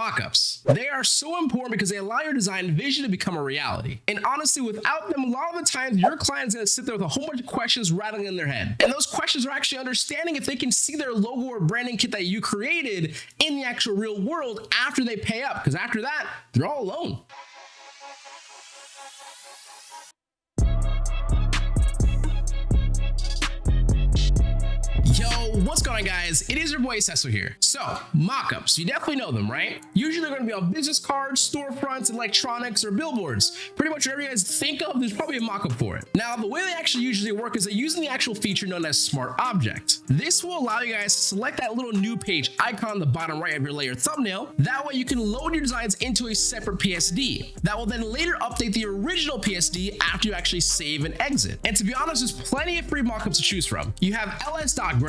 Mockups. They are so important because they allow your design vision to become a reality. And honestly, without them, a lot of the times your client is going to sit there with a whole bunch of questions rattling in their head. And those questions are actually understanding if they can see their logo or branding kit that you created in the actual real world after they pay up. Because after that, they're all alone. What's going on guys? It is your boy Cecil here. So, mockups, you definitely know them, right? Usually they're gonna be on business cards, storefronts, electronics, or billboards. Pretty much whatever you guys think of, there's probably a mockup for it. Now, the way they actually usually work is that using the actual feature known as Smart Object. This will allow you guys to select that little new page icon on the bottom right of your layer thumbnail. That way you can load your designs into a separate PSD. That will then later update the original PSD after you actually save and exit. And to be honest, there's plenty of free mockups to choose from. You have ls.com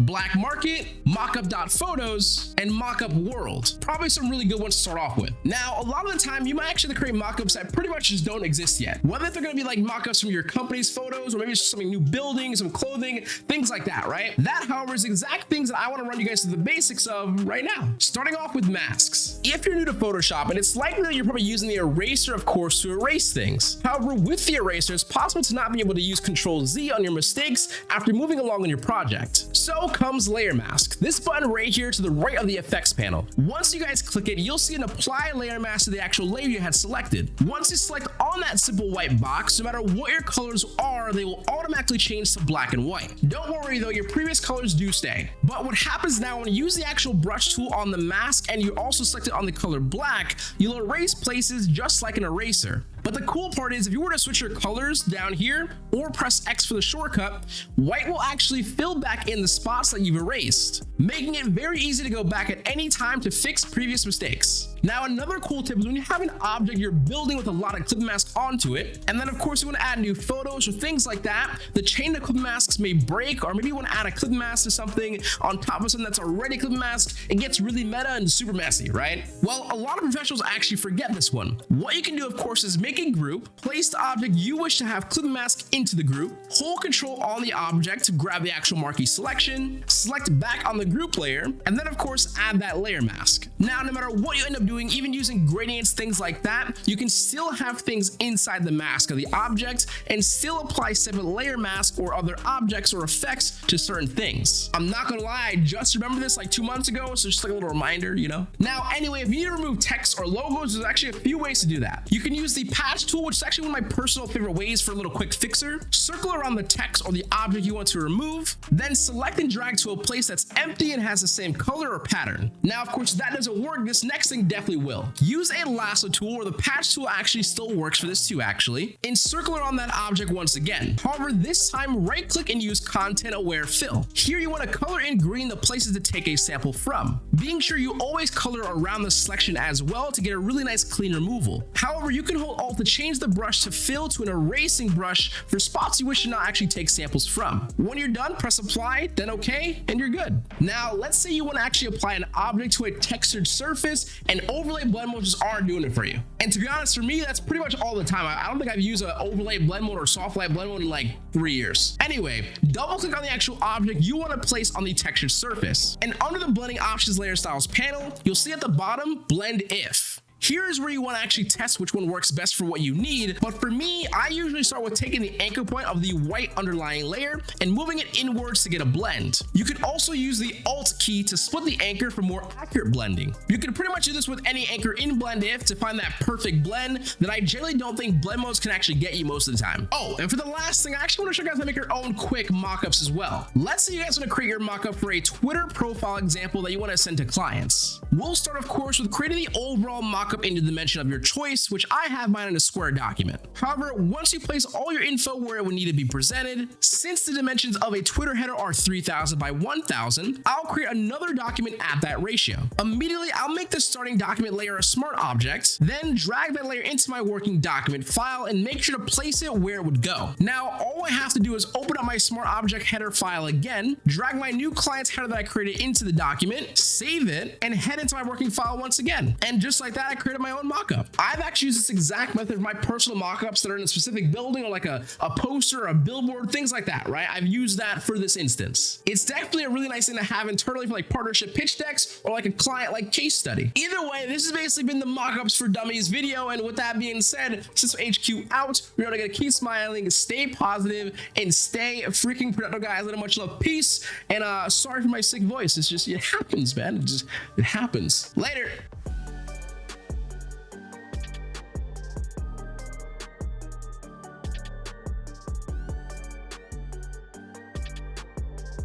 black market, mockup.photos, and mockup world. Probably some really good ones to start off with. Now, a lot of the time, you might actually create mockups that pretty much just don't exist yet. Whether they're gonna be like mockups from your company's photos, or maybe it's something new building, some clothing, things like that, right? That, however, is exact things that I wanna run you guys through the basics of right now. Starting off with masks. If you're new to Photoshop, and it's likely that you're probably using the eraser, of course, to erase things. However, with the eraser, it's possible to not be able to use Control Z on your mistakes after moving along in your project. So comes layer mask. This button right here to the right of the effects panel. Once you guys click it, you'll see an apply layer mask to the actual layer you had selected. Once you select on that simple white box, no matter what your colors are, they will automatically change to black and white. Don't worry though, your previous colors do stay. But what happens now when you use the actual brush tool on the mask and you also select it on the color black, you'll erase places just like an eraser. But the cool part is if you were to switch your colors down here or press X for the shortcut, white will actually fill back in the spots that you've erased, making it very easy to go back at any time to fix previous mistakes. Now, another cool tip is when you have an object you're building with a lot of clip masks onto it, and then of course you want to add new photos or things like that, the chain of clip masks may break, or maybe you want to add a clip mask to something on top of something that's already clip mask, it gets really meta and super messy, right? Well, a lot of professionals actually forget this one. What you can do, of course, is make a group, place the object you wish to have clip mask into the group, hold control on the object to grab the actual marquee selection, select back on the group layer, and then of course add that layer mask. Now, no matter what you end up doing, even using gradients, things like that, you can still have things inside the mask of the object and still apply separate layer mask or other objects or effects to certain things. I'm not gonna lie, I just remember this like two months ago, so just like a little reminder, you know? Now, anyway, if you need to remove text or logos, there's actually a few ways to do that. You can use the patch tool, which is actually one of my personal favorite ways for a little quick fixer. Circle around the text or the object you want to remove, then select and drag to a place that's empty and has the same color or pattern. Now, of course, that doesn't work. This next thing definitely will. Use a lasso tool or the patch tool actually still works for this too actually. Encircle around that object once again. However, this time right click and use content aware fill. Here you want to color in green the places to take a sample from. Being sure you always color around the selection as well to get a really nice clean removal. However, you can hold alt to change the brush to fill to an erasing brush for spots you wish to not actually take samples from. When you're done, press apply, then okay, and you're good. Now, let's say you want to actually apply an object to a textured surface and overlay blend modes just aren't doing it for you. And to be honest, for me, that's pretty much all the time. I, don't think I've used an overlay blend mode or soft light blend mode in like three years. Anyway, double click on the actual object you want to place on the textured surface. And under the blending options layer styles panel, you'll see at the bottom, blend if. Here's where you want to actually test which one works best for what you need. But for me, I usually start with taking the anchor point of the white underlying layer and moving it inwards to get a blend. You could also use the Alt key to split the anchor for more accurate blending. You can pretty much do this with any anchor in Blend If to find that perfect blend that I generally don't think blend modes can actually get you most of the time. Oh, and for the last thing, I actually want to show you guys how to make your own quick mockups as well. Let's say you guys want to create your mockup for a Twitter profile example that you want to send to clients. We'll start, of course, with creating the overall mockup into the dimension of your choice, which I have mine in a square document. However, once you place all your info where it would need to be presented, since the dimensions of a Twitter header are 3000 by 1000, I'll create another document at that ratio. Immediately, I'll make the starting document layer a smart object, then drag that layer into my working document file and make sure to place it where it would go. Now, all I have to do is open up my smart object header file again, drag my new client's header that I created into the document, save it, and head into my working file once again. And just like that, I created my own mock-up. I've actually used this exact method for my personal mock-ups that are in a specific building or like a, a poster, or a billboard, things like that, right? I've used that for this instance. It's definitely a really nice thing to have internally for like partnership pitch decks or like a client like case study. Either way, this has basically been the mock-ups for dummies video. And with that being said, since HQ out, we're gonna keep smiling, stay positive, and stay freaking productive, guys. Let much love, peace, and uh, sorry for my sick voice. It's just it happens, man. It just it happens. Later.